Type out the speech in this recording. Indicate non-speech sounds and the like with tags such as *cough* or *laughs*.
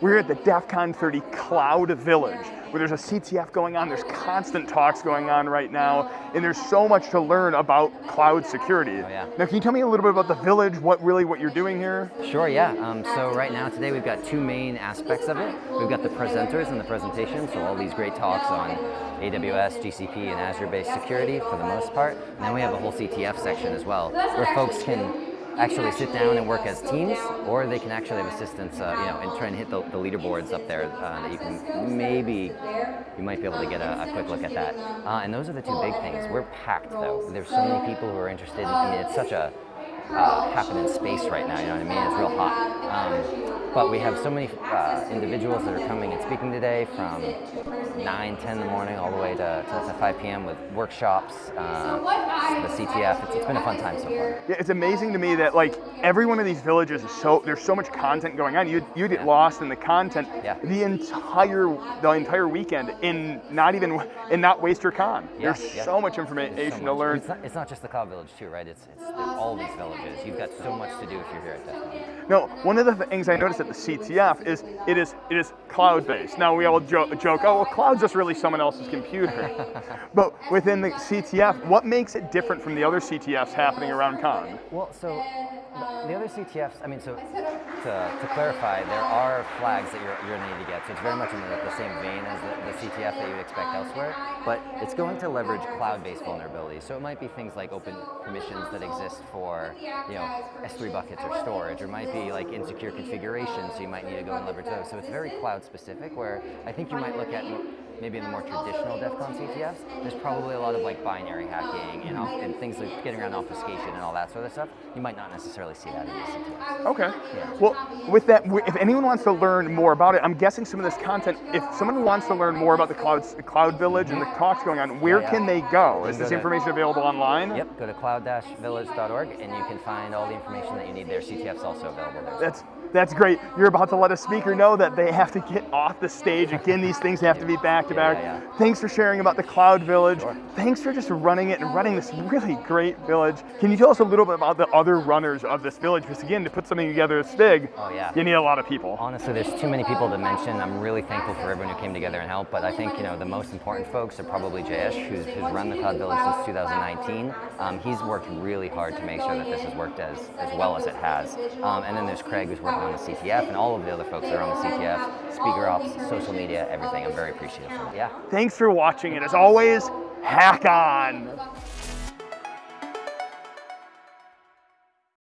We're at the DEF CON 30 Cloud Village, where there's a CTF going on, there's constant talks going on right now, and there's so much to learn about cloud security. Oh, yeah. Now, can you tell me a little bit about the village, what really what you're doing here? Sure, yeah. Um, so right now, today, we've got two main aspects of it. We've got the presenters and the presentation, so all these great talks on AWS, GCP, and Azure-based security for the most part. And then we have a whole CTF section as well, where folks can actually sit down and work as teams, or they can actually have assistance, uh, you know, and try and hit the, the leaderboards up there uh, that you can maybe, you might be able to get a, a quick look at that. Uh, and those are the two big things. We're packed though. There's so many people who are interested. I mean, it's such a uh, happening space right now, you know what I mean? It's real hot. Um, but we have so many uh, individuals that are coming and speaking today from 9, 10 in the morning all the way to, to, to 5 p.m. with workshops, uh, the CTF. It's, it's been a fun time so far. Yeah, it's amazing to me that like every one of these villages is so, there's so much content going on. You you get yeah. lost in the content yeah. the entire the entire weekend in not even, in not waste your con. Yeah, there's so much information so much. to learn. It's not, it's not, just the Cloud Village too, right? It's, it's all these villages. You've got so much to do if you're here at DEF No, one of the things I noticed at the CTF is it is it is cloud-based. Now we all jo joke, oh, well, cloud's just really someone else's computer. *laughs* but within the CTF, what makes it different from the other CTFs happening around Con? Well, so the other CTFs, I mean, so to, to clarify, there are flags that you're, you're going to need to get. So it's very much in the, the same vein as the, the, CTF that you would expect elsewhere, but it's going to leverage cloud-based vulnerabilities. So it might be things like open permissions that exist for, you know, S3 buckets or storage, or it might be like insecure configurations, so you might need to go and leverage those. So it's very cloud-specific, where I think you might look at maybe in the more traditional DEF CON CTFs, there's probably a lot of like binary hacking and, and things like getting around obfuscation and all that sort of stuff. You might not necessarily see that in the CTFs. Okay. Yeah. Well, with that, if anyone wants to learn more about it, I'm guessing some of this content, if someone wants to learn more about the Cloud, Cloud Village and the talks going on, where yeah. can they go? Is this information available online? Yep, go to cloud-village.org and you can find all the information that you need there. CTF's also available there. That's that's great. You're about to let a speaker know that they have to get off the stage. Again, these things have to be back to back. Yeah, yeah. Thanks for sharing about the Cloud Village. Sure. Thanks for just running it and running this really great village. Can you tell us a little bit about the other runners of this village? Because again, to put something together as big, oh, yeah. you need a lot of people. Honestly, there's too many people to mention. I'm really thankful for everyone who came together and helped, but I think you know the most important folks are probably Jayesh, who's, who's run the Cloud Village since 2019. Um, he's worked really hard to make sure that this has worked as, as well as it has. Um, and then there's Craig, who's working on the CTF, and all of the other folks that are on the CTF, speaker ops, social media, everything. I'm very appreciative. Yeah. Thanks for watching, and as always, hack on!